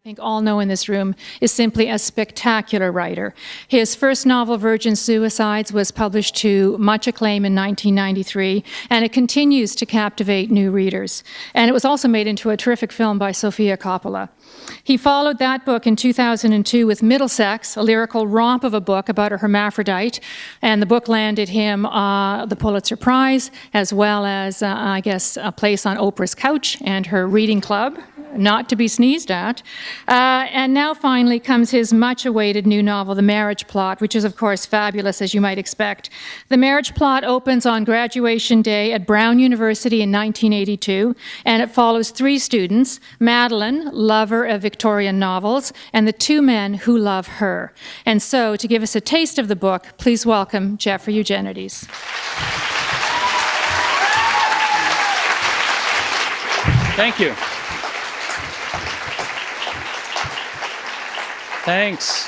I think all know in this room, is simply a spectacular writer. His first novel, Virgin Suicides, was published to much acclaim in 1993, and it continues to captivate new readers. And it was also made into a terrific film by Sofia Coppola. He followed that book in 2002 with Middlesex, a lyrical romp of a book about a hermaphrodite, and the book landed him uh, the Pulitzer Prize, as well as, uh, I guess, a place on Oprah's couch and her reading club, not to be sneezed at. Uh, and now finally comes his much awaited new novel, The Marriage Plot, which is, of course, fabulous as you might expect. The Marriage Plot opens on graduation day at Brown University in 1982, and it follows three students Madeleine, lover of Victorian novels, and the two men who love her. And so, to give us a taste of the book, please welcome Jeffrey Eugenides. Thank you. Thanks.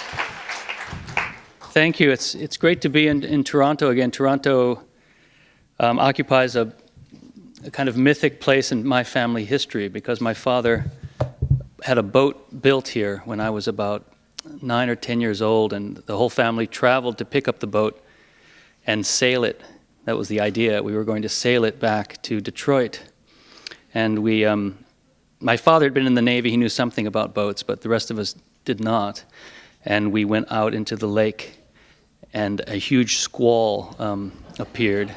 Thank you. It's, it's great to be in, in Toronto again. Toronto um, occupies a, a kind of mythic place in my family history because my father had a boat built here when I was about nine or ten years old, and the whole family traveled to pick up the boat and sail it. That was the idea. We were going to sail it back to Detroit. And we, um, my father had been in the Navy, he knew something about boats, but the rest of us did not. And we went out into the lake, and a huge squall um, appeared.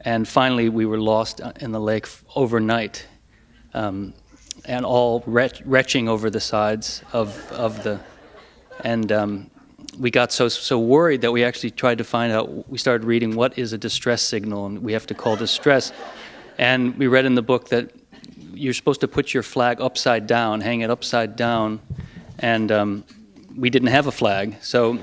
And finally, we were lost in the lake overnight, um, and all retch retching over the sides of, of the. And um, we got so, so worried that we actually tried to find out. We started reading what is a distress signal, and we have to call distress. And we read in the book that you're supposed to put your flag upside down, hang it upside down, and um, we didn't have a flag. So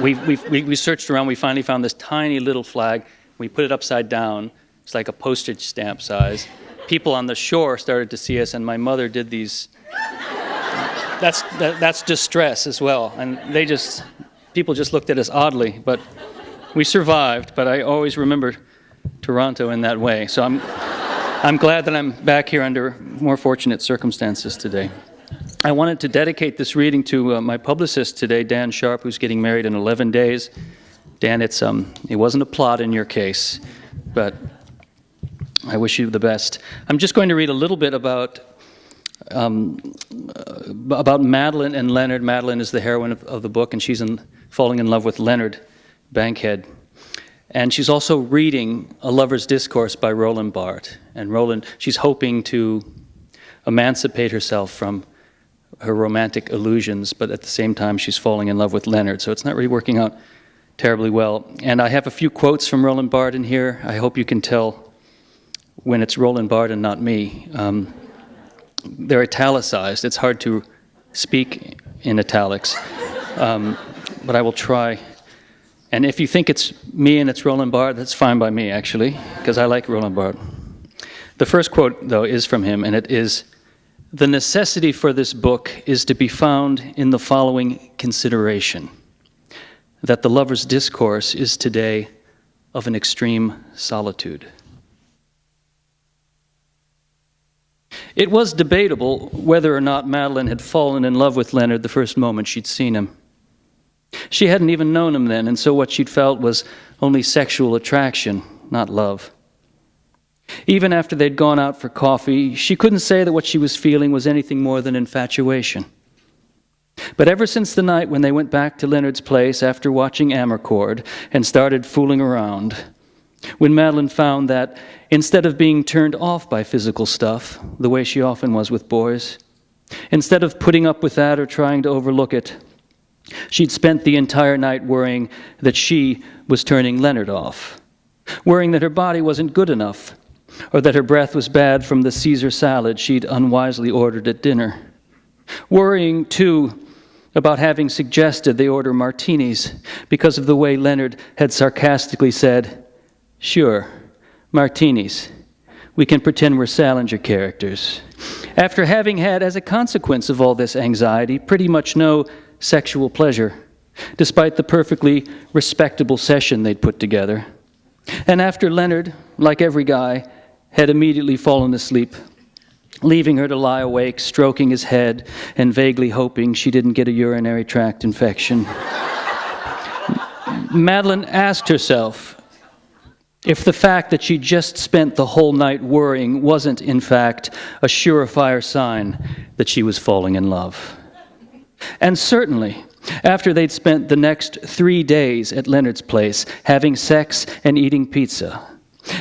we, we, we searched around. We finally found this tiny little flag. We put it upside down. It's like a postage stamp size. People on the shore started to see us, and my mother did these. That's that, that's distress as well, and they just people just looked at us oddly, but we survived. But I always remember Toronto in that way. So I'm I'm glad that I'm back here under more fortunate circumstances today. I wanted to dedicate this reading to uh, my publicist today, Dan Sharp, who's getting married in 11 days. Dan, it's, um, it wasn't a plot in your case, but I wish you the best. I'm just going to read a little bit about um, uh, about Madeleine and Leonard. Madeleine is the heroine of, of the book, and she's in, falling in love with Leonard Bankhead. And she's also reading A Lover's Discourse by Roland Barthes. And Roland, she's hoping to emancipate herself from her romantic illusions, but at the same time she's falling in love with Leonard. So it's not really working out terribly well. And I have a few quotes from Roland Barthes in here. I hope you can tell when it's Roland Barthes and not me. Um, they're italicized. It's hard to speak in italics, um, but I will try. And if you think it's me and it's Roland Barthes, that's fine by me, actually, because I like Roland Barthes. The first quote, though, is from him, and it is the necessity for this book is to be found in the following consideration that the lover's discourse is today of an extreme solitude. It was debatable whether or not Madeleine had fallen in love with Leonard the first moment she'd seen him. She hadn't even known him then, and so what she'd felt was only sexual attraction, not love. Even after they'd gone out for coffee, she couldn't say that what she was feeling was anything more than infatuation. But ever since the night when they went back to Leonard's place after watching Amarcord and started fooling around, when Madeleine found that instead of being turned off by physical stuff, the way she often was with boys, instead of putting up with that or trying to overlook it, she'd spent the entire night worrying that she was turning Leonard off, worrying that her body wasn't good enough or that her breath was bad from the Caesar salad she'd unwisely ordered at dinner. Worrying, too, about having suggested they order martinis because of the way Leonard had sarcastically said, Sure, martinis. We can pretend we're Salinger characters. After having had, as a consequence of all this anxiety, pretty much no sexual pleasure, despite the perfectly respectable session they'd put together. And after Leonard, like every guy, had immediately fallen asleep. leaving her to lie awake, stroking his head, and vaguely hoping she didn't get a urinary tract infection. Madeleine asked herself if the fact that she just spent the whole night worrying wasn't, in fact, a surefire sign that she was falling in love. And certainly, after they'd spent the next three days at Leonard's place having sex and eating pizza,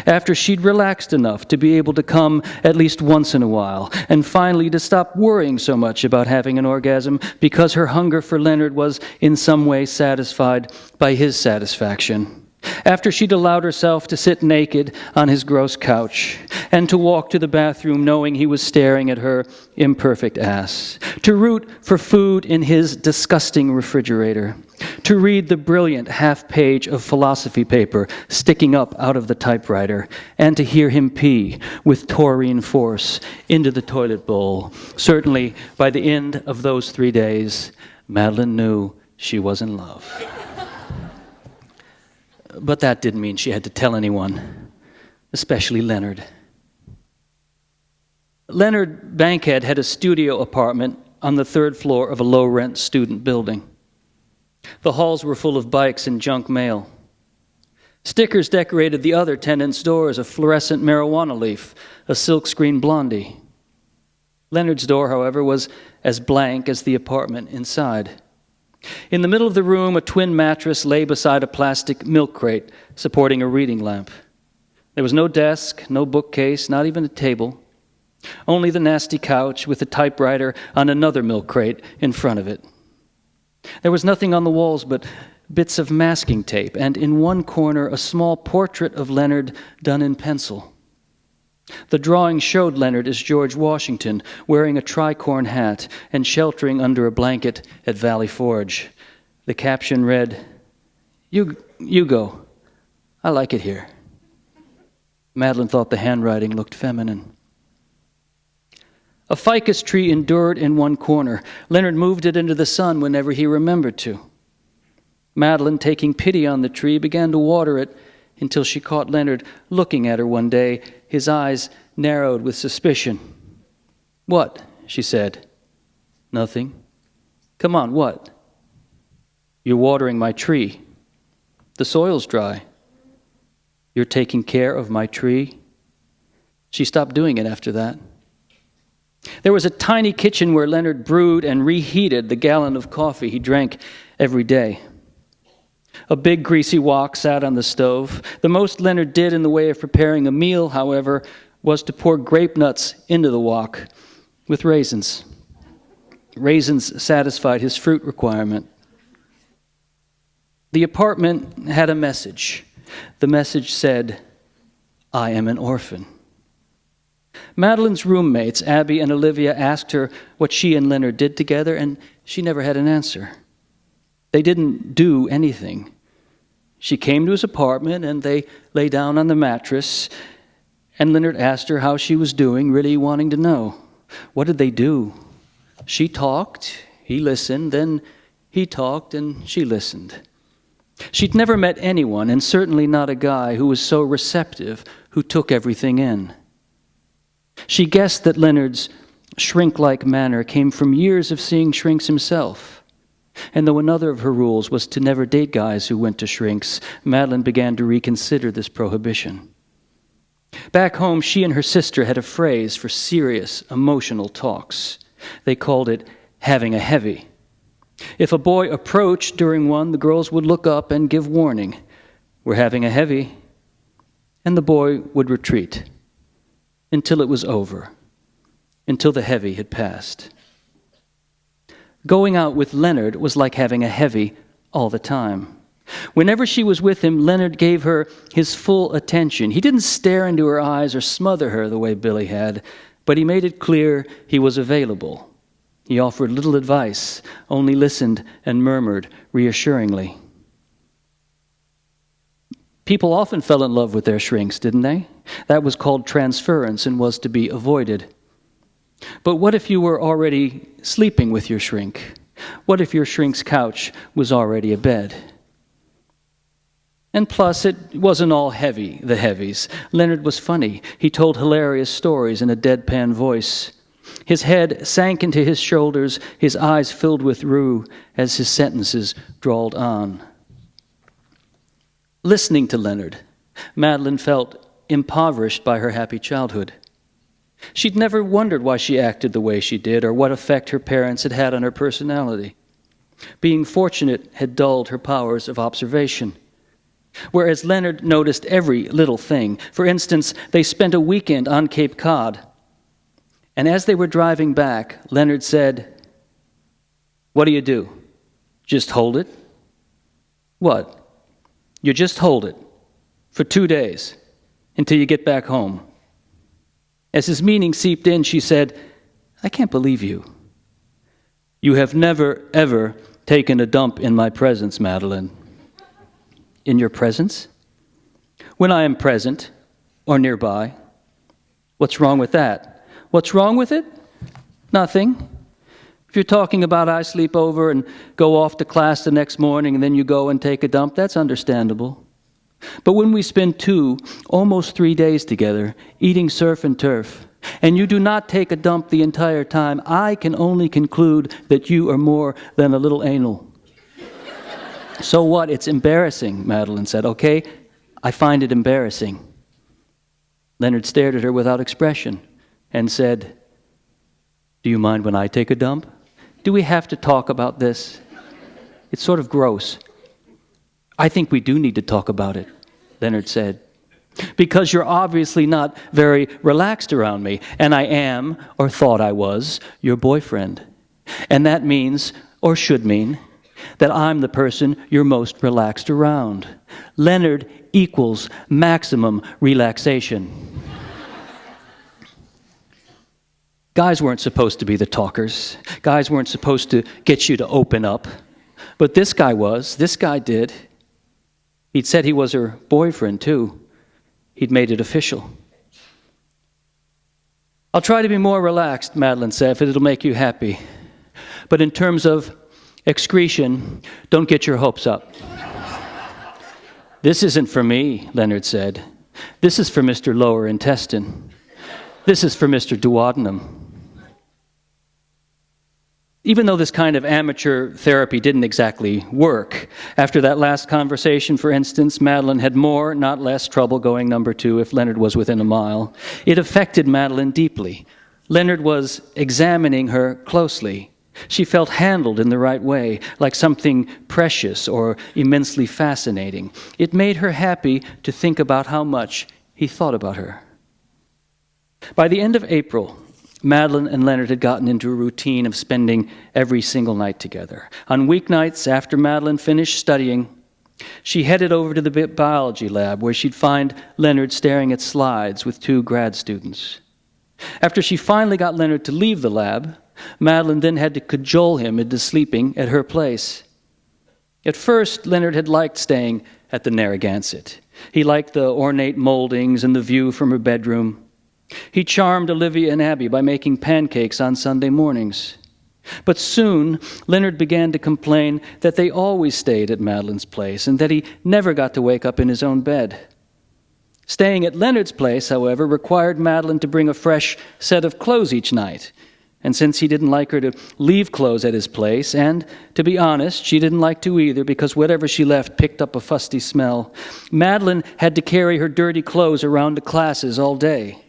after she'd relaxed enough to be able to come at least once in a while, and finally to stop worrying so much about having an orgasm because her hunger for Leonard was in some way satisfied by his satisfaction. After she'd allowed herself to sit naked on his gross couch and to walk to the bathroom knowing he was staring at her imperfect ass, to root for food in his disgusting refrigerator, to read the brilliant half page of philosophy paper sticking up out of the typewriter, and to hear him pee with taurine force into the toilet bowl. Certainly, by the end of those three days, Madeleine knew she was in love. But that didn't mean she had to tell anyone, especially Leonard. Leonard Bankhead had a studio apartment on the third floor of a low rent student building. The halls were full of bikes and junk mail. Stickers decorated the other tenants' doors a fluorescent marijuana leaf, a silkscreen blondie. Leonard's door, however, was as blank as the apartment inside. In the middle of the room, a twin mattress lay beside a plastic milk crate supporting a reading lamp. There was no desk, no bookcase, not even a table. Only the nasty couch with a typewriter on another milk crate in front of it. There was nothing on the walls but bits of masking tape, and in one corner, a small portrait of Leonard done in pencil. The drawing showed Leonard as George Washington, wearing a tricorn hat and sheltering under a blanket at Valley Forge. The caption read, You, you go. I like it here. Madeleine thought the handwriting looked feminine. A ficus tree endured in one corner. Leonard moved it into the sun whenever he remembered to. Madeleine, taking pity on the tree, began to water it until she caught Leonard looking at her one day, his eyes narrowed with suspicion. What? she said. Nothing. Come on, what? You're watering my tree. The soil's dry. You're taking care of my tree. She stopped doing it after that. There was a tiny kitchen where Leonard brewed and reheated the gallon of coffee he drank every day. A big greasy wok sat on the stove. The most Leonard did in the way of preparing a meal, however, was to pour grape nuts into the wok with raisins. Raisins satisfied his fruit requirement. The apartment had a message. The message said, I am an orphan. Madeleine's roommates, Abby and Olivia, asked her what she and Leonard did together, and she never had an answer. They didn't do anything. She came to his apartment and they lay down on the mattress, and Leonard asked her how she was doing, really wanting to know. What did they do? She talked, he listened, then he talked, and she listened. She'd never met anyone, and certainly not a guy, who was so receptive, who took everything in. She guessed that Leonard's shrink like manner came from years of seeing shrinks himself. And though another of her rules was to never date guys who went to shrinks, Madeleine began to reconsider this prohibition. Back home, she and her sister had a phrase for serious, emotional talks. They called it having a heavy. If a boy approached during one, the girls would look up and give warning We're having a heavy. And the boy would retreat until it was over, until the heavy had passed. Going out with Leonard was like having a heavy all the time. Whenever she was with him, Leonard gave her his full attention. He didn't stare into her eyes or smother her the way Billy had, but he made it clear he was available. He offered little advice, only listened and murmured reassuringly. People often fell in love with their shrinks, didn't they? That was called transference and was to be avoided. But what if you were already sleeping with your shrink? What if your shrink's couch was already a bed? And plus, it wasn't all heavy, the heavies. Leonard was funny. He told hilarious stories in a deadpan voice. His head sank into his shoulders, his eyes filled with rue as his sentences drawled on. Listening to Leonard, Madeleine felt impoverished by her happy childhood. She'd never wondered why she acted the way she did or what effect her parents had had on her personality. Being fortunate had dulled her powers of observation. Whereas Leonard noticed every little thing. For instance, they spent a weekend on Cape Cod. And as they were driving back, Leonard said, What do you do? Just hold it? What? You just hold it for two days until you get back home. As his meaning seeped in, she said, I can't believe you. You have never, ever taken a dump in my presence, Madeleine in your presence? When I am present or nearby? What's wrong with that? What's wrong with it? Nothing. If you're talking about I sleep over and go off to class the next morning and then you go and take a dump, that's understandable. But when we spend two, almost three days together, eating surf and turf, and you do not take a dump the entire time, I can only conclude that you are more than a little anal. So what? It's embarrassing, Madeleine said. Okay, I find it embarrassing. Leonard stared at her without expression and said, Do you mind when I take a dump? Do we have to talk about this? It's sort of gross. I think we do need to talk about it, Leonard said. Because you're obviously not very relaxed around me, and I am, or thought I was, your boyfriend. And that means, or should mean, that I'm the person you're most relaxed around. Leonard equals maximum relaxation. Guys weren't supposed to be the talkers. Guys weren't supposed to get you to open up. But this guy was. This guy did. He'd said he was her boyfriend, too. He'd made it official. I'll try to be more relaxed, Madeleine said, if it'll make you happy. But in terms of excretion, don't get your hopes up. this isn't for me, Leonard said. This is for Mr. Lower Intestine. This is for Mr. Duodenum. Even though this kind of amateur therapy didn't exactly work, after that last conversation, for instance, Madeleine had more, not less, trouble going number two if Leonard was within a mile. It affected Madeleine deeply. Leonard was examining her closely. She felt handled in the right way, like something precious or immensely fascinating. It made her happy to think about how much he thought about her. By the end of April, Madeleine and Leonard had gotten into a routine of spending every single night together. On weeknights, after Madeleine finished studying, she headed over to the biology lab where she'd find Leonard staring at slides with two grad students. After she finally got Leonard to leave the lab, Madeleine then had to cajole him into sleeping at her place. At first, Leonard had liked staying at the Narragansett. He liked the ornate moldings and the view from her bedroom. He charmed Olivia and Abby by making pancakes on Sunday mornings. But soon, Leonard began to complain that they always stayed at Madeleine's place and that he never got to wake up in his own bed. Staying at Leonard's place, however, required Madeleine to bring a fresh set of clothes each night, and since he didn't like her to leave clothes at his place, and to be honest, she didn't like to either because whatever she left picked up a fusty smell, Madeleine had to carry her dirty clothes around to classes all day.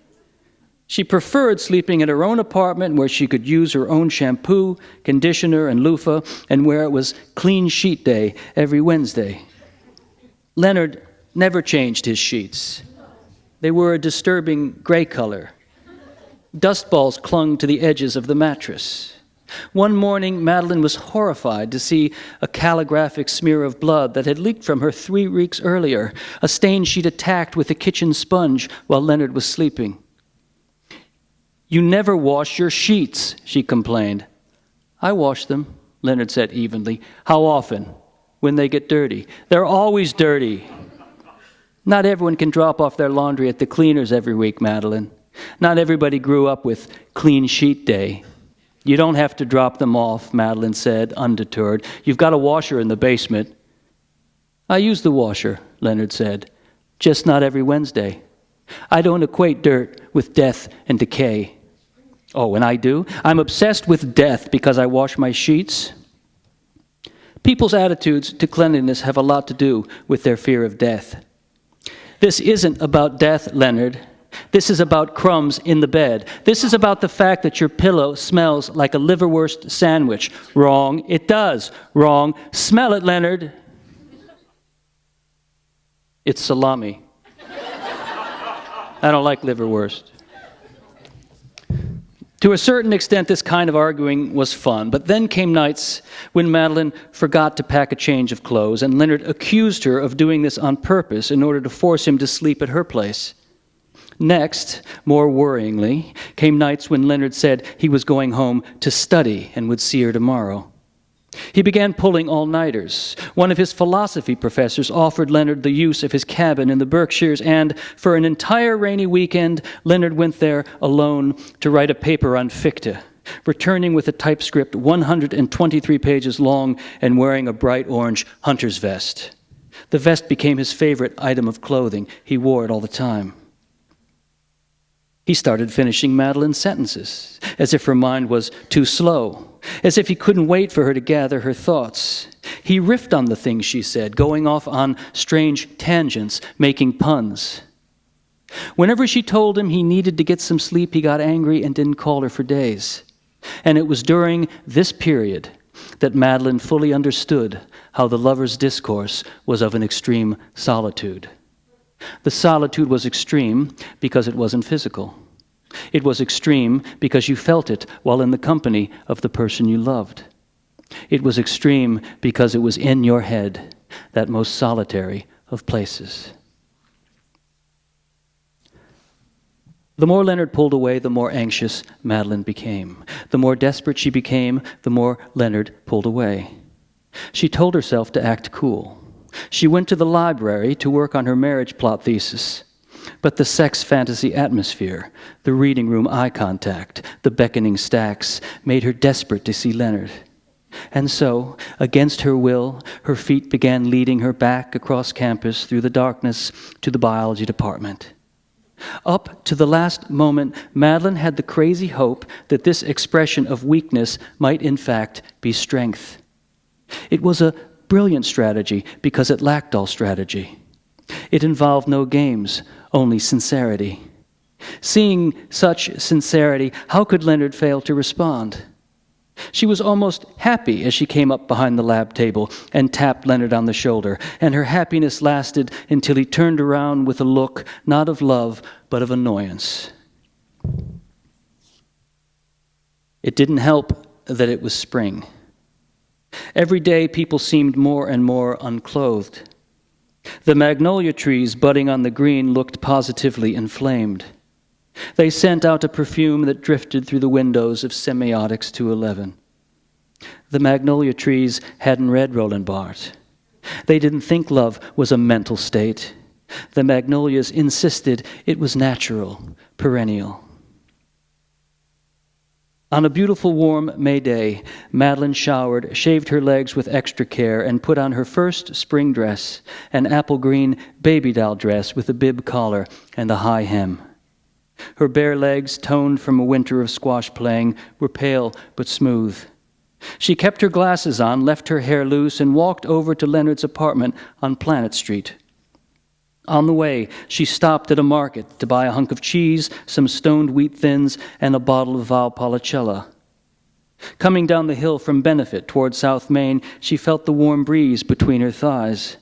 She preferred sleeping in her own apartment where she could use her own shampoo, conditioner, and loofah, and where it was clean sheet day every Wednesday. Leonard never changed his sheets. They were a disturbing gray color Dust balls clung to the edges of the mattress. One morning, Madeleine was horrified to see a calligraphic smear of blood that had leaked from her three weeks earlier, a stain she'd attacked with a kitchen sponge while Leonard was sleeping. You never wash your sheets, she complained. I wash them, Leonard said evenly. How often? When they get dirty. They're always dirty. Not everyone can drop off their laundry at the cleaners every week, Madeleine. Not everybody grew up with clean sheet day. You don't have to drop them off, Madeleine said, undeterred. You've got a washer in the basement. I use the washer, Leonard said. Just not every Wednesday. I don't equate dirt with death and decay. Oh, and I do. I'm obsessed with death because I wash my sheets. People's attitudes to cleanliness have a lot to do with their fear of death. This isn't about death, Leonard. This is about crumbs in the bed. This is about the fact that your pillow smells like a liverwurst sandwich. Wrong. It does. Wrong. Smell it, Leonard. It's salami. I don't like liverwurst. To a certain extent, this kind of arguing was fun, but then came nights when Madeleine forgot to pack a change of clothes, and Leonard accused her of doing this on purpose in order to force him to sleep at her place. Next, more worryingly, came nights when Leonard said he was going home to study and would see her tomorrow. He began pulling all nighters. One of his philosophy professors offered Leonard the use of his cabin in the Berkshires, and for an entire rainy weekend, Leonard went there alone to write a paper on Fichte, returning with a typescript 123 pages long and wearing a bright orange hunter's vest. The vest became his favorite item of clothing. He wore it all the time. He started finishing Madeleine's sentences, as if her mind was too slow, as if he couldn't wait for her to gather her thoughts. He riffed on the things she said, going off on strange tangents, making puns. Whenever she told him he needed to get some sleep, he got angry and didn't call her for days. And it was during this period that Madeleine fully understood how the lover's discourse was of an extreme solitude. The solitude was extreme because it wasn't physical. It was extreme because you felt it while in the company of the person you loved. It was extreme because it was in your head, that most solitary of places. The more Leonard pulled away, the more anxious Madeleine became. The more desperate she became, the more Leonard pulled away. She told herself to act cool. She went to the library to work on her marriage plot thesis. But the sex fantasy atmosphere, the reading room eye contact, the beckoning stacks made her desperate to see Leonard. And so, against her will, her feet began leading her back across campus through the darkness to the biology department. Up to the last moment, Madeleine had the crazy hope that this expression of weakness might in fact be strength. It was a brilliant strategy because it lacked all strategy. It involved no games, only sincerity. Seeing such sincerity, how could Leonard fail to respond? She was almost happy as she came up behind the lab table and tapped Leonard on the shoulder, and her happiness lasted until he turned around with a look not of love, but of annoyance. It didn't help that it was spring. Every day, people seemed more and more unclothed. The magnolia trees budding on the green looked positively inflamed. They sent out a perfume that drifted through the windows of Semiotics 211. The magnolia trees hadn't read Roland Barthes. They didn't think love was a mental state. The magnolias insisted it was natural, perennial. On a beautiful warm May day, Madeleine showered, shaved her legs with extra care, and put on her first spring dress, an apple green baby doll dress with a bib collar and a high hem. Her bare legs, toned from a winter of squash playing, were pale but smooth. She kept her glasses on, left her hair loose, and walked over to Leonard's apartment on Planet Street. On the way, she stopped at a market to buy a hunk of cheese, some stoned wheat thins, and a bottle of Valpolicella. Coming down the hill from Benefit toward South Main, she felt the warm breeze between her thighs.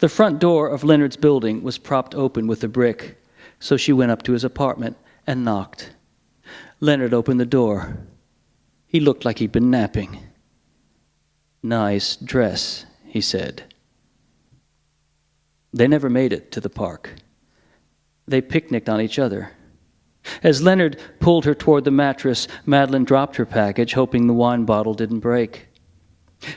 The front door of Leonard's building was propped open with a brick, so she went up to his apartment and knocked. Leonard opened the door. He looked like he'd been napping. Nice dress, he said. They never made it to the park. They picnicked on each other. As Leonard pulled her toward the mattress, Madeleine dropped her package, hoping the wine bottle didn't break.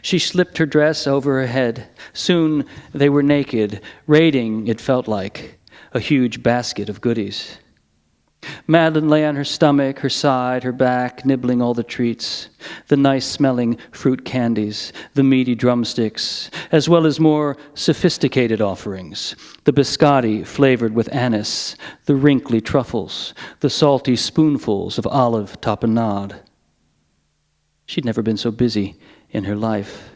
She slipped her dress over her head. Soon they were naked, raiding, it felt like, a huge basket of goodies. Madeleine lay on her stomach, her side, her back, nibbling all the treats the nice smelling fruit candies, the meaty drumsticks, as well as more sophisticated offerings the biscotti flavored with anise, the wrinkly truffles, the salty spoonfuls of olive tapenade. She'd never been so busy in her life.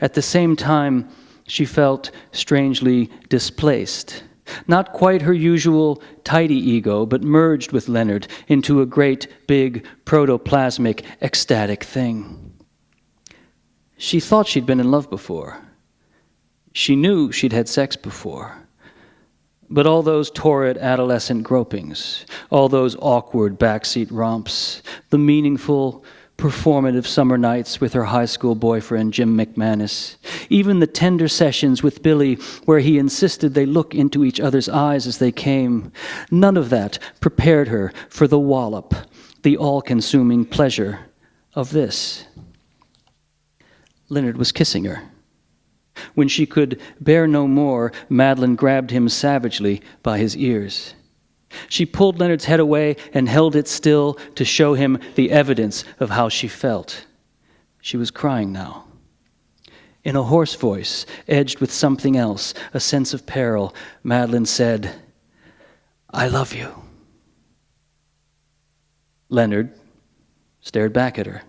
At the same time, she felt strangely displaced not quite her usual tidy ego, but merged with Leonard into a great, big, protoplasmic, ecstatic thing. She thought she'd been in love before. She knew she'd had sex before. But all those torrid adolescent gropings, all those awkward backseat romps, the meaningful, performative summer nights with her high school boyfriend, Jim McManus, even the tender sessions with Billy where he insisted they look into each other's eyes as they came. None of that prepared her for the wallop, the all consuming pleasure of this. Leonard was kissing her. When she could bear no more, Madeleine grabbed him savagely by his ears. She pulled Leonard's head away and held it still to show him the evidence of how she felt. She was crying now. In a hoarse voice, edged with something else, a sense of peril, Madeleine said, I love you. Leonard stared back at her.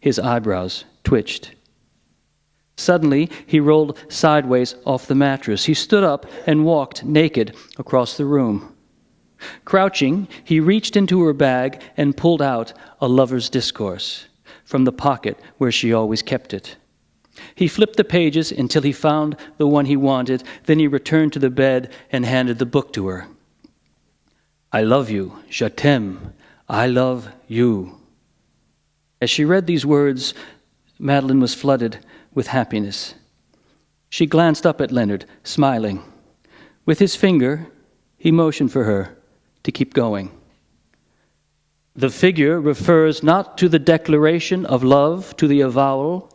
His eyebrows twitched. Suddenly, he rolled sideways off the mattress. He stood up and walked naked across the room. Crouching, he reached into her bag and pulled out a lover's discourse from the pocket where she always kept it. He flipped the pages until he found the one he wanted, then he returned to the bed and handed the book to her. I love you, je t'aime, I love you. As she read these words, Madeleine was flooded with happiness. She glanced up at Leonard, smiling. With his finger, he motioned for her to keep going. The figure refers not to the declaration of love, to the avowal,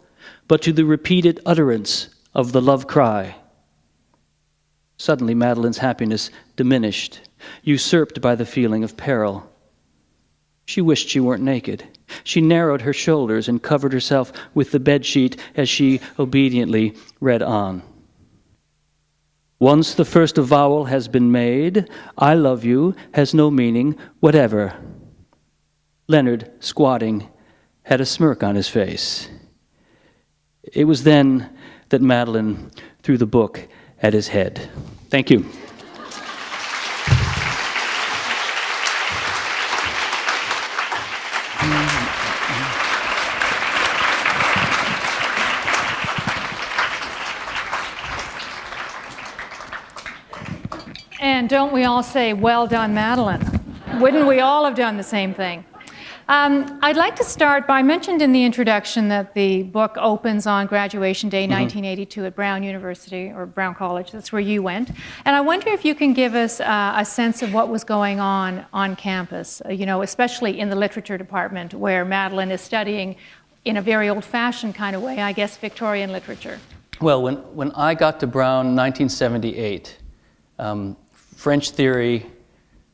but to the repeated utterance of the love cry. Suddenly, Madeleine's happiness diminished, usurped by the feeling of peril. She wished she weren't naked. She narrowed her shoulders and covered herself with the bedsheet as she obediently read on. Once the first avowal has been made, I love you has no meaning whatever. Leonard, squatting, had a smirk on his face. It was then that Madeleine threw the book at his head. Thank you. Don't we all say, well done, Madeleine? Wouldn't we all have done the same thing? Um, I'd like to start by I mentioned in the introduction that the book opens on graduation day, mm-hmm. 1982, at Brown University or Brown College. That's where you went. And I wonder if you can give us uh, a sense of what was going on on campus, uh, you know, especially in the literature department where Madeleine is studying in a very old fashioned kind of way, I guess, Victorian literature. Well, when, when I got to Brown in 1978, um, French theory,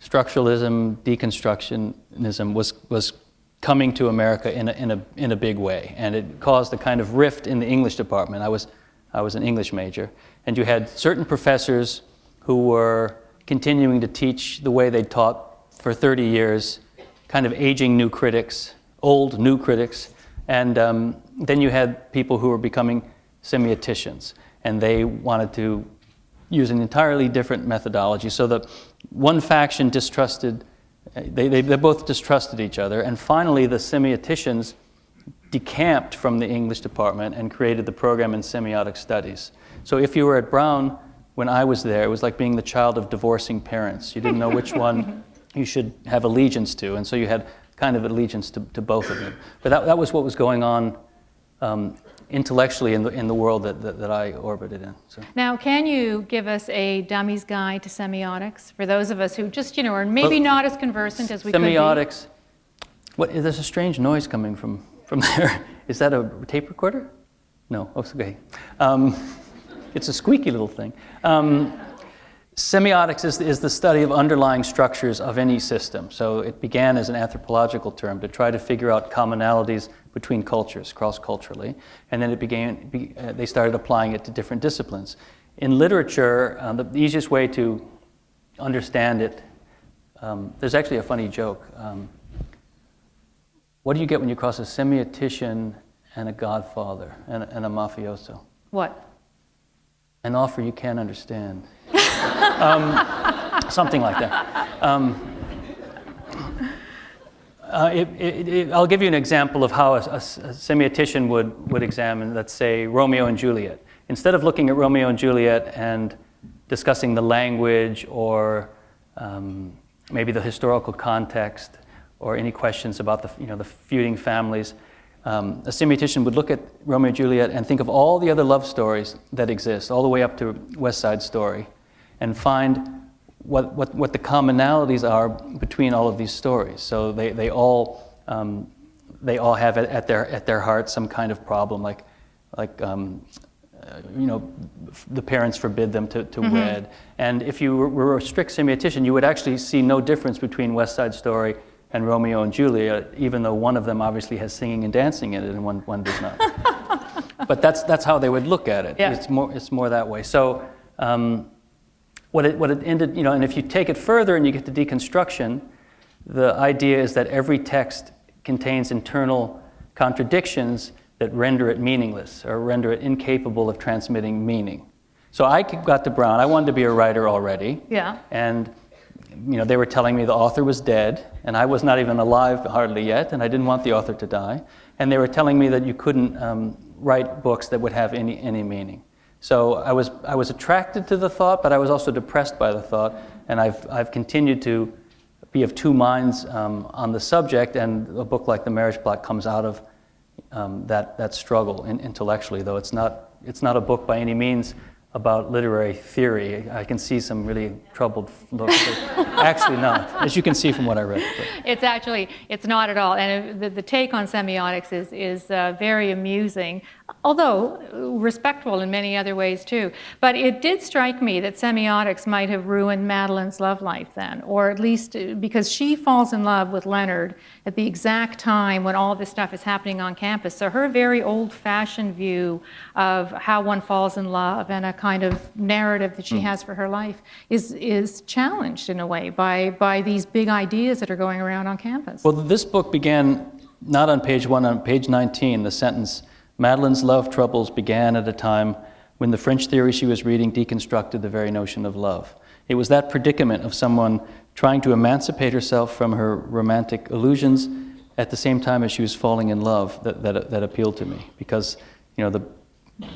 structuralism, deconstructionism was, was coming to America in a, in, a, in a big way. And it caused a kind of rift in the English department. I was, I was an English major. And you had certain professors who were continuing to teach the way they'd taught for 30 years, kind of aging new critics, old new critics. And um, then you had people who were becoming semioticians. And they wanted to use an entirely different methodology. So the one faction distrusted, they, they, they both distrusted each other. And finally, the semioticians decamped from the English department and created the program in semiotic studies. So if you were at Brown when I was there, it was like being the child of divorcing parents. You didn't know which one you should have allegiance to, and so you had kind of allegiance to, to both of them. But that, that was what was going on um, intellectually in the, in the world that, that, that I orbited in. So. Now, can you give us a dummy's guide to semiotics for those of us who just, you know, are maybe well, not as conversant as we semiotics, could be? What, there's a strange noise coming from, from there. Is that a tape recorder? No, oh, okay. Um, it's a squeaky little thing. Um, semiotics is, is the study of underlying structures of any system. So it began as an anthropological term to try to figure out commonalities between cultures, cross-culturally, and then it began, be, uh, they started applying it to different disciplines. In literature, uh, the, easiest way to understand it, um, there's actually a funny joke. Um, what do you get when you cross a semiotician and a godfather and, and a mafioso? What? An offer you can't understand. um, something like that. It, it, it, I'll give you an example of how a, a, a, semiotician would, would examine, let's say, Romeo and Juliet. Instead of looking at Romeo and Juliet and discussing the language or um, maybe the historical context or any questions about the, you know, the feuding families, um, a semiotician would look at Romeo and Juliet and think of all the other love stories that exist, all the way up to West Side Story, and find what, what, what the commonalities are between all of these stories. So they, they, all, um, they all have at, at, their, at their heart some kind of problem, like, like um, uh, you know, the parents forbid them to, to mm-hmm. wed. And if you were a strict semiotician, you would actually see no difference between West Side Story and Romeo and Juliet, even though one of them obviously has singing and dancing in it and one, one does not. but that's, that's how they would look at it. Yeah. It's, more, it's more that way. So um, what it, what it ended, you know, and if you take it further and you get to deconstruction, the idea is that every text contains internal contradictions that render it meaningless or render it incapable of transmitting meaning. So I got to Brown. I wanted to be a writer already. Yeah. And you know, they were telling me the author was dead, and I was not even alive hardly yet, and I didn't want the author to die. And they were telling me that you couldn't um, write books that would have any, any meaning. So I was, I was attracted to the thought, but I was also depressed by the thought, and I've, I've continued to be of two minds um, on the subject, and a book like The Marriage Plot comes out of um, that, that struggle in, intellectually, though it's not, it's not a book by any means about literary theory. I can see some really troubled looks. actually not, as you can see from what I read. But. It's actually, it's not at all. And the, the take on semiotics is, is uh, very amusing although respectful in many other ways too. But it did strike me that semiotics might have ruined Madeleine's love life then, or at least uh, because she falls in love with Leonard at the exact time when all this stuff is happening on campus. So her very old-fashioned view of how one falls in love and a kind of narrative that she mm. has for her life is, is challenged in a way by, by these big ideas that are going around on campus. Well, this book began not on page one, on page 19, the sentence, Madeleine's love troubles began at a time when the French theory she was reading deconstructed the very notion of love. It was that predicament of someone trying to emancipate herself from her romantic illusions at the same time as she was falling in love that, that, that appealed to me. Because, you know, the,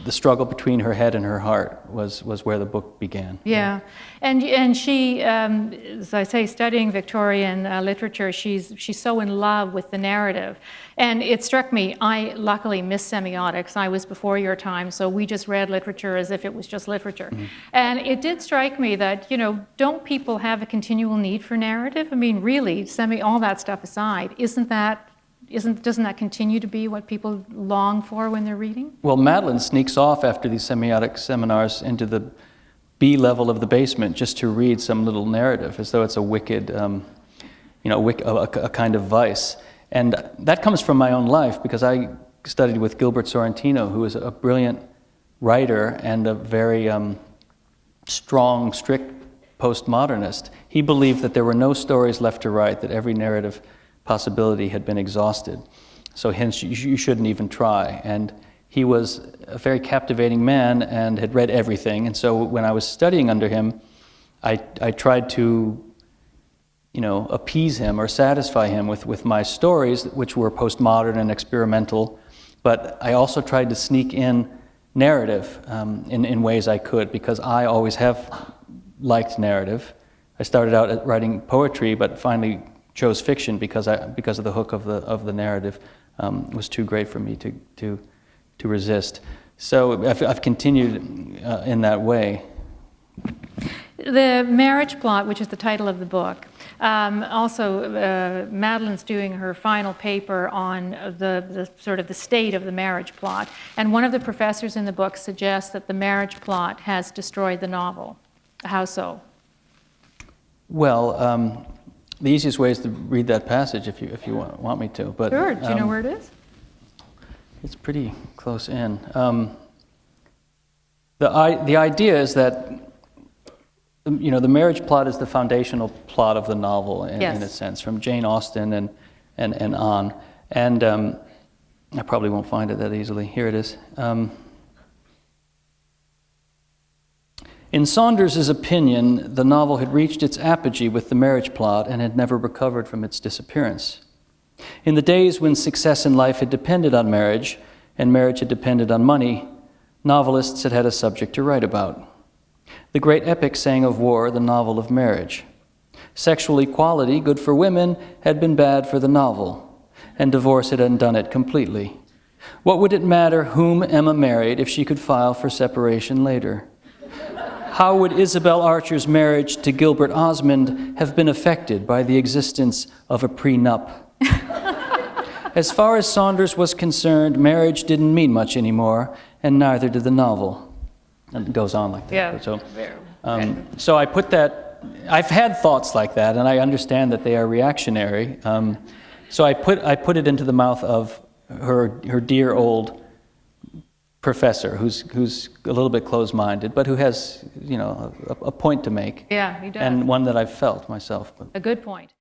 the struggle between her head and her heart was, was where the book began. Yeah, and, and she, um, as I say, studying Victorian uh, literature, she's, she's so in love with the narrative. And it struck me, I luckily missed semiotics. I was before your time, so we just read literature as if it was just literature. Mm -hmm. And it did strike me that, you know, don't people have a continual need for narrative? I mean, really, semi, all that stuff aside, isn't that isn't, doesn't that continue to be what people long for when they're reading? Well, Madeleine sneaks off after these semiotic seminars into the B level of the basement just to read some little narrative, as though it's a wicked, um, you know, a, a, kind of vice. And that comes from my own life because I studied with Gilbert Sorrentino, who is a brilliant writer and a very um, strong, strict postmodernist. He believed that there were no stories left to write, that every narrative possibility had been exhausted. So hence, you shouldn't even try. And he was a very captivating man and had read everything. And so when I was studying under him, I, I tried to, you know, appease him or satisfy him with, with my stories, which were postmodern and experimental. But I also tried to sneak in narrative um, in, in ways I could because I always have liked narrative. I started out writing poetry, but finally chose fiction because, I, because of the hook of the, of the narrative um, was too great for me to, to, to resist. So I've, I've continued uh, in that way. The Marriage Plot, which is the title of the book, um, also uh, Madeleine's doing her final paper on the, the sort of the state of the marriage plot. And one of the professors in the book suggests that the marriage plot has destroyed the novel. How so? Well, um, the easiest way is to read that passage if you, if you want, want me to. But, Sure, do you know um, where it is? It's pretty close in. Um, the, I, the idea is that, um, you know, the marriage plot is the foundational plot of the novel in, in a sense, from Jane Austen and, and, and on. And um, I probably won't find it that easily. Here it is. Um, in Saunders's opinion, the novel had reached its apogee with the marriage plot and had never recovered from its disappearance. In the days when success in life had depended on marriage and marriage had depended on money, novelists had had a subject to write about. The great epic sang of war, the novel of marriage. Sexual equality, good for women, had been bad for the novel, and divorce had undone it completely. What would it matter whom Emma married if she could file for separation later? How would Isabel Archer's marriage to Gilbert Osmond have been affected by the existence of a prenup? As far as Saunders was concerned, marriage didn't mean much anymore, and neither did the novel. And it goes on like that. Yeah, So, um, so I put that. I've had thoughts like that, and I understand that they are reactionary. Um, so I put I put it into the mouth of her her dear old professor, who's who's a little bit closed-minded, but who has you know a, a point to make, Yeah, he does. and one that I've felt myself. But. A good point.